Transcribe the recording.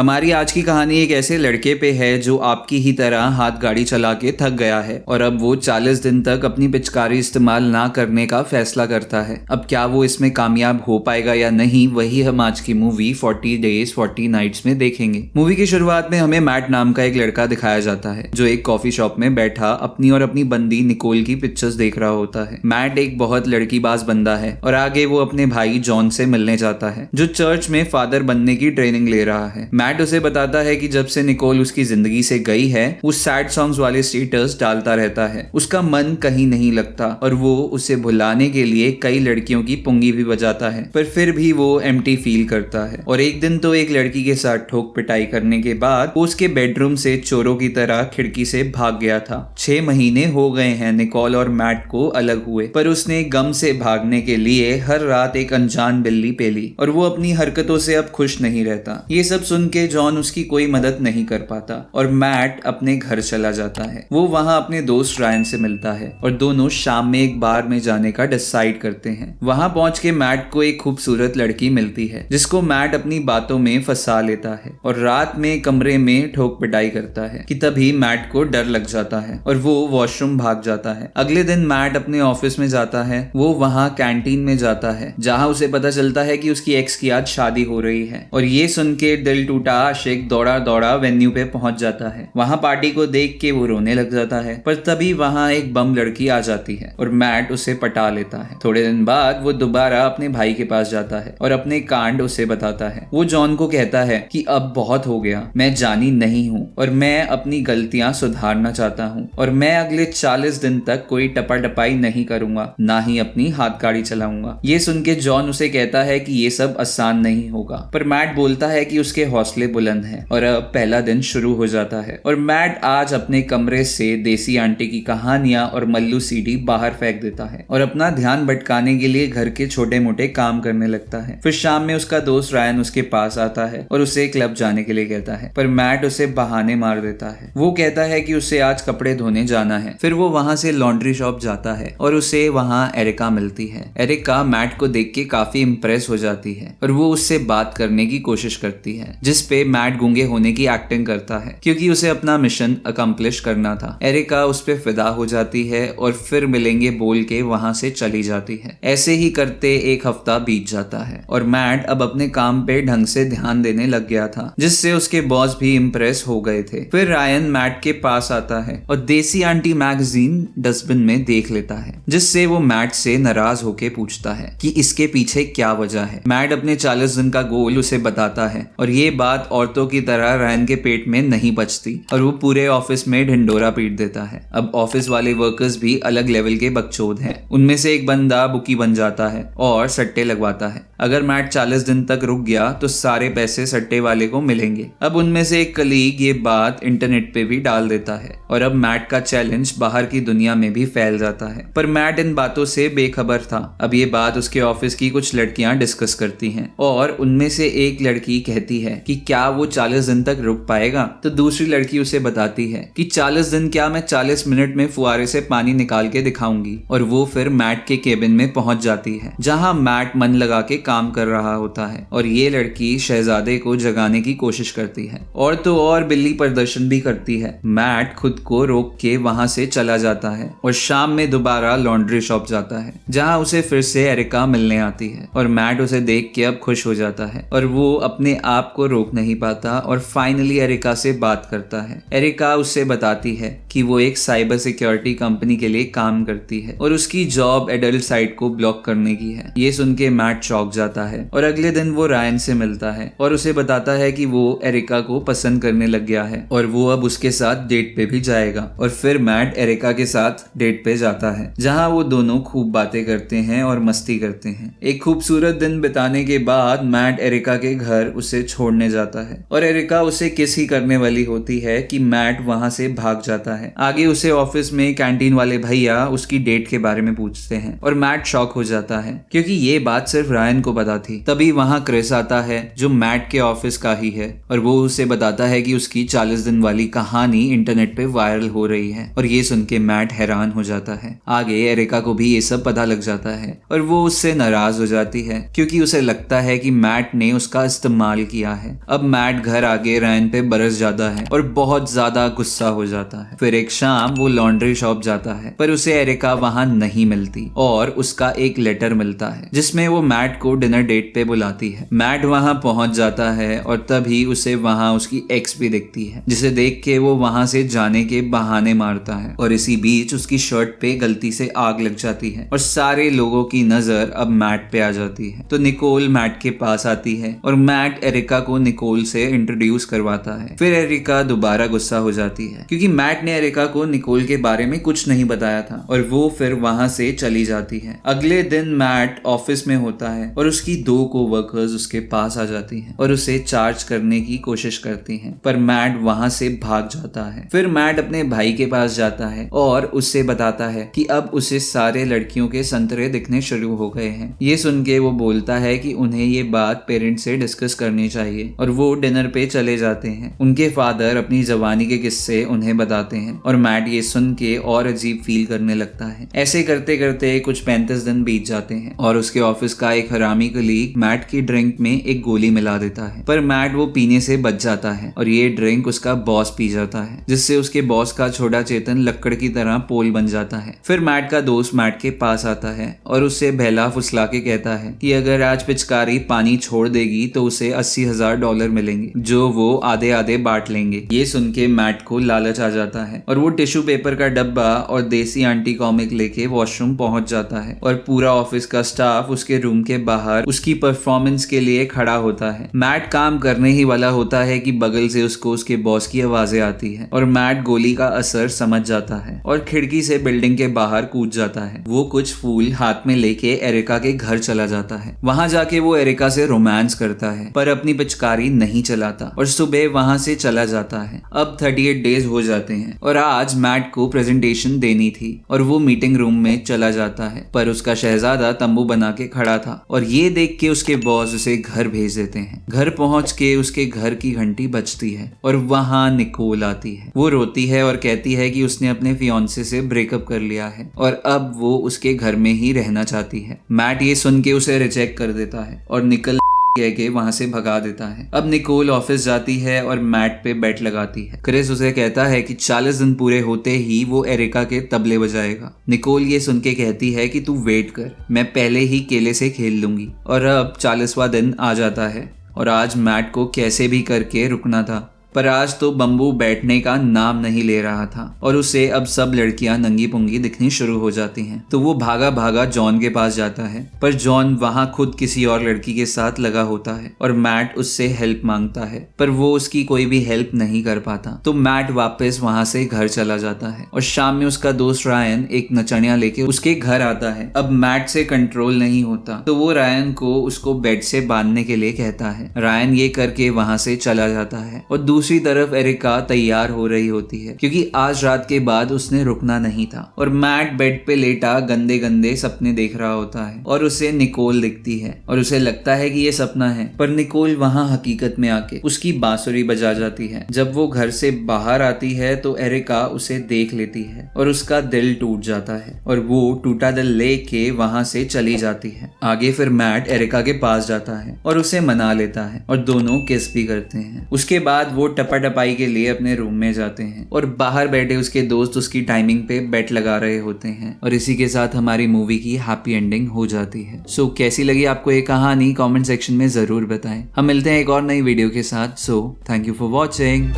हमारी आज की कहानी एक ऐसे लड़के पे है जो आपकी ही तरह हाथ गाड़ी चला के थक गया है और अब वो 40 दिन तक अपनी पिचकारी इस्तेमाल ना करने का फैसला करता है। अब क्या वो इसमें कामयाब हो पाएगा या नहीं, वही हम आज की मूवी 40 डेज़ 40 नाइट्स में देखेंगे। मूवी की शुरुआत में हमें मैट नाम का एक लड़का दिखाया जाता है, जो एक कॉफ़ी शॉप में बैठा अपनी और अपनी बंदी निकोल की पिक्चर्स देख रहा होता है। मैट एक बहुत लड़कीबाज बंदा है और आगे वो अपने भाई जॉन से मिलने जाता है, जो चर्च में फादर बनने की ट्रेनिंग ले रहा है। मैट उसे बताता है कि जब से निकोल उसकी ज़िंदगी से गई है वो सैड सॉन्ग्स वाले स्टेटस डालता रहता है। उसका मन कहीं नहीं लगता और वो उसे भुलाने के लिए कई लड़कियों की पुंगी भी बजाता है, पर फिर भी वो एम फील करता है। और एक दिन तो एक लड़की के साथ ठोक पिटाई करने के बाद, वो उसके बेडरूम से चोरों की तरह खिड़की से भाग गया था। छह महीने हो गए हैं निकोल और मैट को अलग हुए, पर उसने गम से भागने के लिए हर रात एक अनजान बिल्ली पेली और वो अपनी हरकतों से अब खुश नहीं रहता। ये सब सुन के जॉन उसकी कोई मदद नहीं कर पाता और मैट अपने घर चला जाता है। वो वहाँ अपने दोस्त रायन से मिलता है और दोनों शाम में एक बार में जाने का डिसाइड करते हैं। वहाँ पहुँच के मैट को एक खूबसूरत लड़की मिलती है, जिसको मैट अपनी बातों में फंसा लेता है और रात में कमरे में ठोक पिटाई करता है कि तभी मैट को डर लग जाता है और वो वॉशरूम भाग जाता है। अगले दिन मैट अपने ऑफ़िस में जाता है, वो वहाँ कैंटीन में जाता है, जहाँ उसे पता चलता है कि उसकी एक्स की आज शादी हो रही है और ये सुन के दिल टूटा आशिक दौड़ा दौड़ा वेन्यू पे पहुँच जाता है। वहाँ पार्टी को देख के वो रोने लग जाता है, पर तभी वहाँ एक बम लड़की आ जाती है और मैट उसे पटा लेता है। थोड़े दिन बाद वो दोबारा अपने भाई के पास जाता है और अपने कांड उसे बताता है। वो जॉन को कहता है कि अब बहुत हो गया, मैं जानी नहीं हूँ और मैं अपनी गलतियाँ सुधारना चाहता हूँ और मैं अगले चालीस दिन तक कोई टपा टपाई नहीं करूँगा, ना ही अपनी हाथ गाड़ी चलाऊँगा। ये सुन के जॉन उसे कहता है कि ये सब आसान नहीं होगा, पर मैट बोलता है कि उसके हौसले बुलंद है और अब पहला दिन शुरू हो जाता है। और मैट आज अपने कमरे से देसी आंटी की कहानियाँ और मल्लू सीडी बाहर फेंक देता है और अपना ध्यान भटकाने के लिए घर के छोटे मोटे काम करने लगता है। फिर शाम में उसका दोस्त रायन उसके पास आता है और उसे क्लब जाने के लिए कहता है, पर मैट उसे बहाने मार देता है। वो कहता है कि उसे आज कपड़े धोने जाना है। फिर वो वहाँ से लॉन्ड्री शॉप जाता है और उसे वहाँ एरिका मिलती है। एरिका मैट को देख के काफ़ी इम्प्रेस हो जाती है और वो उससे बात करने की कोशिश करती है जिसपे मैट गूँगे होने की एक्टिंग करता है, क्योंकि उसे अपना मिशन अकम्पलिश करना था। एरिका उस पर फिदा हो जाती है और फिर मिलेंगे बोल के वहाँ से चली जाती है। ऐसे ही करते एक हफ़्ता बीत जाता है और मैट अब अपने काम पे ढंग से ध्यान देने लग गया था, जिससे उसके बॉस भी इम्प्रेस हो गए थे। फिर रायन मैट के पास आता है और देसी आंटी मैगजीन डस्टबिन में देख लेता है, जिससे वो मैट से नाराज़ होके पूछता है कि इसके पीछे क्या वजह है। मैट अपने चालीस दिन का गोल उसे बताता है और ये बात औरतों की तरह रैन के पेट में नहीं बचती और वो पूरे ऑफ़िस में ढिंडोरा पीट देता है। अब ऑफ़िस वाले वर्कर्स भी अलग लेवल के बकचोद हैं। उनमें से एक बंदा बुकी बन जाता है और सट्टे लगवाता है। अगर मैट चालीस दिन तक रुक गया तो सारे पैसे सट्टे वाले को मिलेंगे। अब उनमें से एक कलीग ये बात इंटरनेट पे भी डाल देता है। और अब मैट का चैलेंज बाहर की दुनिया में भी फैल जाता है। पर मैट इन बातों से बेखबर था। अब ये बात उसके ऑफ़िस की कुछ लड़कियाँ डिस्कस करती हैं। और उनमें से एक लड़की कहती है कि क्या वो चालीस दिन तक रुक पाएगा? तो दूसरी लड़की उसे बताती है कि चालीस दिन क्या मैं चालीस मिनट में फुआरे से पानी निकाल के दिखाऊँगी? और वो फिर मैट के केबिन में पहुँच जाती है, जहाँ मैट मन लगा के काम कर रहा होता है और ये लड़की शहजादे को जगाने की कोशिश करती है। और तो और बिल्ली प्रदर्शन भी करती है। मैट खुद को रोक के वहाँ से चला जाता है और शाम में दोबारा लॉन्ड्री शॉप जाता है, जहाँ उसे फिर से एरिका मिलने आती है और मैट उसे देख के अब खुश हो जाता है और वो अपने आप को रोक नहीं पाता और फाइनली एरिका से बात करता है। एरिका उससे बताती है कि वो एक साइबर सिक्योरिटी कंपनी के लिए काम करती है और उसकी जॉब एडल्ट साइट को ब्लॉक करने की है। ये सुन के मैट चौक जाता है और अगले दिन वो रायन से मिलता है और उसे बताता है कि वो एरिका को पसंद करने लग गया है और वो अब उसके साथ डेट पे भी जाएगा और फिर मैट एरिका के साथ डेट पे जाता है, जहाँ वो दोनों खूब बातें करते हैं और मस्ती करते हैं। एक खूबसूरत दिन बिताने के बाद मैट एरिका के घर उसे छोड़ने जाता है और एरिका उसे किस ही करने वाली होती है कि मैट वहाँ से भाग जाता है। आगे उसे ऑफ़िस में कैंटीन वाले भैया उसकी डेट के बारे में पूछते हैं और मैट शॉक हो जाता है, क्योंकि ये बात सिर्फ़ रायन को पता थी। तभी वहाँ क्रिस आता है, जो मैट के ऑफ़िस का ही है, और वो उसे बताता है कि उसकी चालीस दिन वाली कहानी इंटरनेट पे वायरल हो रही है, और ये सुन के मैट हैरान हो जाता है। आगे एरिका को भी ये सब पता लग जाता है, और वो उससे नाराज़ हो जाती है, क्योंकि उसे लगता है कि मैट ने उसका इस्तेमाल किया है। अब मैट घर आगे रैन पे बरस जाता है, और बहुत ज़्यादा गुस्सा हो जाता है। फिर एक शाम वो लॉन्ड्री शॉप जाता है, पर उसे एरिका वहाँ नहीं मिलती, और उसका एक लेटर मिलता है, जिसमें वो मैट को डिनर डेट पे बुलाती है। मैट वहाँ पहुँच जाता है और तभी उसे वहाँ उसकी एक्स भी दिखती है, जिसे देख के वो वहाँ से जाने के बहाने मारता है और इसी बीच उसकी शर्ट पे गलती से आग लग जाती है और सारे लोगों की नज़र अब मैट पे आ जाती है। तो निकोल मैट के पास आती है और मैट एरिका को निकोल से इंट्रोड्यूस करवाता है। फिर एरिका दोबारा गुस्सा हो जाती है, क्योंकि मैट ने एरिका को निकोल के बारे में कुछ नहीं बताया था और वो फिर वहाँ से चली जाती है। अगले दिन मैट ऑफ़िस में होता है और उसकी दो को वर्कर्स उसके पास आ जाती हैं और उसे चार्ज करने की कोशिश करती हैं। पर मैट वहाँ से भाग जाता है। फिर मैट अपने भाई के पास जाता है और उससे बताता है कि अब उसे सारे लड़कियों के संतरे दिखने शुरू हो गए हैं। ये सुन के वो बोलता है कि उन्हें ये बात पेरेंट्स से डिस्कस करनी चाहिए और वो डिनर पे चले जाते हैं। उनके फादर अपनी जवानी के किस्से उन्हें बताते हैं और मैट ये सुन के और अजीब फील करने लगता है। ऐसे करते करते कुछ पैंतीस दिन बीत जाते हैं और उसके ऑफ़िस का एक हरामी कलीग मैट की ड्रिंक में एक गोली मिला देता है। पर मैट वो पीने से बच जाता है और ये ड्रिंक उसका बॉस पी जाता है, जिससे उसके बॉस का छोटा चेतन लक्कड़ की तरह पोल बन जाता है। फिर मैट का दोस्त मैट के पास आता है और उससे बहला फुसला के कहता है कि अगर आज पिचकारी पानी छोड़ देगी तो उसे अस्सी हज़ार डॉलर मिलेंगे, जो वो आधे आधे बांट लेंगे। ये सुन के मैट को लालच आ जाता है और वो टिश्यू पेपर का डब्बा और देसी आंटी कॉमिक लेके वॉशरूम पहुँच जाता है और पूरा ऑफ़िस का स्टाफ उसके रूम के बाहर उसकी परफॉर्मेंस के लिए खड़ा होता है। मैट काम करने ही वाला होता है कि बगल से उसको उसके बॉस की आवाज़ें आती है और मैट गोली का असर समझ जाता है और खिड़की से बिल्डिंग के बाहर कूद जाता है। वो कुछ फूल हाथ में लेके एरिका के घर चला जाता है। वहाँ जाके वो एरिका से रोमांस करता है, पर अपनी पिचकारी नहीं चलाता और सुबह वहाँ से चला जाता है। अब थर्टी एट डेज़ हो जाते हैं और आज मैट को प्रेजेंटेशन देनी थी और वो मीटिंग रूम में चला जाता है, पर उसका शहजादा तंबू बना के खड़ा था और ये देख के उसके बॉस उसे घर भेज देते हैं। घर पहुँच के उसके घर की घंटी बजती है और वहाँ निकोल आती है। वो रोती है और कहती है कि उसने अपने फियोन्से से ब्रेकअप कर लिया है और अब वो उसके घर में ही रहना चाहती है। मैट ये सुन के उसे रिजेक्ट कर देता है और निकल कह के वहाँ से भगा देता है। अब निकोल ऑफ़िस जाती है और मैट पे बेट लगाती है। क्रिस उसे कहता है कि 40 दिन पूरे होते ही वो एरिका के तबले बजाएगा। निकोल ये सुन के कहती है कि तू वेट कर, मैं पहले ही केले से खेल लूँगी। और अब चालीसवा दिन आ जाता है और आज मैट को कैसे भी करके रुकना था। पर आज तो बम्बू बैठने का नाम नहीं ले रहा था और उसे अब सब लड़कियाँ नंगी पुंगी दिखनी शुरू हो जाती हैं। तो वो भागा भागा जॉन के पास जाता है, पर जॉन वहाँ खुद किसी और लड़की के साथ लगा होता है और मैट उससे हेल्प माँगता है, पर वो उसकी कोई भी हेल्प नहीं कर पाता। तो मैट वापस वहाँ से घर चला जाता है और शाम में उसका दोस्त रायन एक नचनिया लेके उसके घर आता है। अब मैट से कंट्रोल नहीं होता तो वो रायन को उसको बेड से बांधने के लिए कहता है। रायन ये करके वहाँ से चला जाता है और दूसरी तरफ़ एरिका तैयार हो रही होती है, क्योंकि आज रात के बाद उसने रुकना नहीं था। और मैट बेड पे लेटा गंदे गंदे सपने देख रहा होता है, और उसे निकोल दिखती है, और उसे लगता है कि ये सपना है। पर निकोल वहाँ हकीकत में आके उसकी बांसुरी बजा जाती है। जब वो घर से बाहर आती है तो एरिका उसे देख लेती है, और उसका दिल टूट जाता है, और वो टूटा दिल लेके वहाँ से चली जाती है। आगे फिर मैट एरिका के पास जाता है, और उसे मना लेता है, और दोनों किस भी करते हैं। उसके बाद वो टपा टपाई के लिए अपने रूम में जाते हैं और बाहर बैठे उसके दोस्त उसकी टाइमिंग पे बेट लगा रहे होते हैं और इसी के साथ हमारी मूवी की हैप्पी एंडिंग हो जाती है। सो so, कैसी लगी आपको ये कहानी? कॉमेंट सेक्शन में ज़रूर बताएँ। हम मिलते हैं एक और नई वीडियो के साथ। So thank you for watching